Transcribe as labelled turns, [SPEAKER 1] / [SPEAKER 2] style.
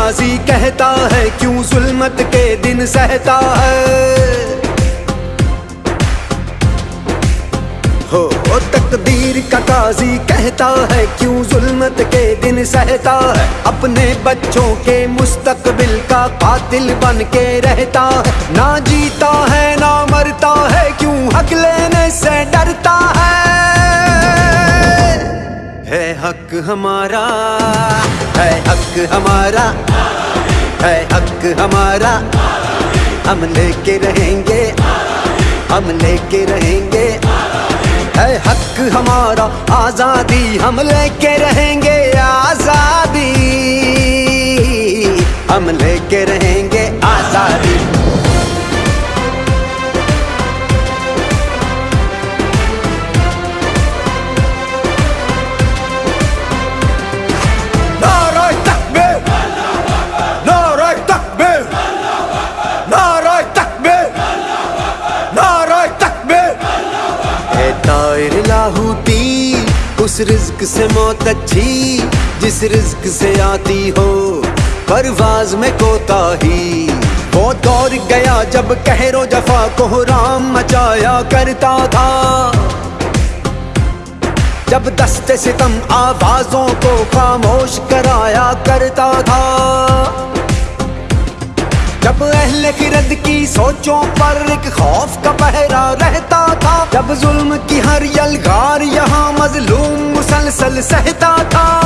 [SPEAKER 1] قاضی کہتا ہے، کیوں ظلمت کے دن سہتا ہے؟ ہو تقدیر کا قاضی کہتا ہے، کیوں ظلمت کے دن سہتا ہے؟ اپنے بچوں کے مستقبل کا قاتل بن کے رہتا ہے۔ نہ جیتا ہے، نہ مرتا ہے، کیوں حق ہے حق ہمارا، ہے حق ہمارا، ہے حق ہمارا۔ ہم لے کے رہیں گے، ہم لے کے رہیں گے۔ ہے حق ہمارا، آزادی ہم لے کے رہیں گے، آزادی۔ ہم لے کے رہیں گے، آزادی۔ اے طائر لاہوتی اس رزق سے موت اچھی، جس رزق سے آتی ہو، پرواز میں کوتا ہی۔ وہ دور گیا جب کہر و جفا کو رام مچایا کرتا تھا۔ جب دست ستم آوازوں کو خاموش کرایا کرتا تھا۔ جب اہل خرد کی سوچوں پر ایک خوف کا پہرا رہتا جب ظلم کی ہر یلغار یہاں مظلوم مسلسل سہتا تھا۔